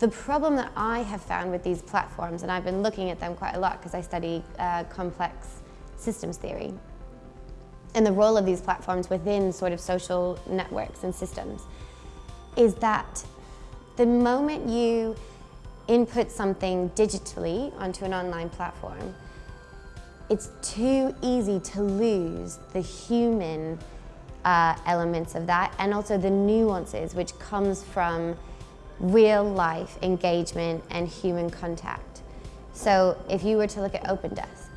The problem that I have found with these platforms, and I've been looking at them quite a lot because I study uh, complex systems theory, and the role of these platforms within sort of social networks and systems, is that the moment you input something digitally onto an online platform, it's too easy to lose the human uh, elements of that and also the nuances which comes from real life engagement and human contact. So if you were to look at OpenDesk,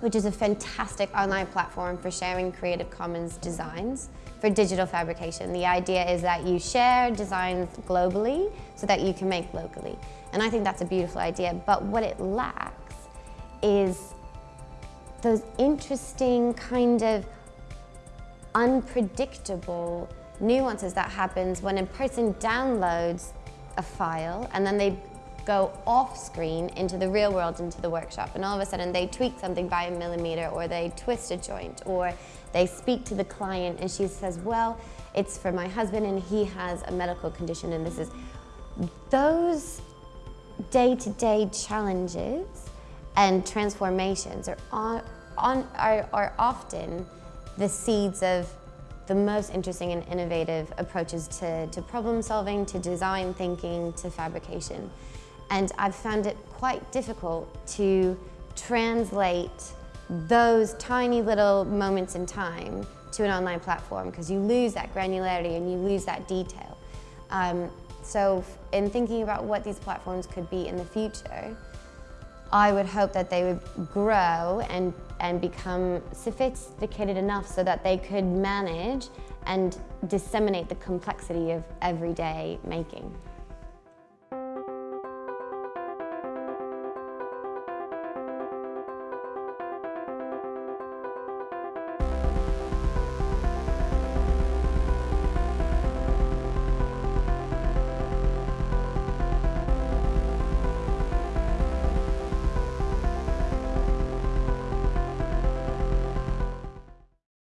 which is a fantastic online platform for sharing Creative Commons designs for digital fabrication. The idea is that you share designs globally so that you can make locally. And I think that's a beautiful idea, but what it lacks is those interesting kind of unpredictable nuances that happens when a person downloads a file and then they go off screen into the real world, into the workshop, and all of a sudden they tweak something by a millimeter or they twist a joint or they speak to the client and she says, well, it's for my husband and he has a medical condition and this is, those day-to-day -day challenges and transformations are, on, on, are, are often the seeds of the most interesting and innovative approaches to, to problem solving, to design thinking, to fabrication. And I've found it quite difficult to translate those tiny little moments in time to an online platform because you lose that granularity and you lose that detail. Um, so in thinking about what these platforms could be in the future, I would hope that they would grow and, and become sophisticated enough so that they could manage and disseminate the complexity of everyday making.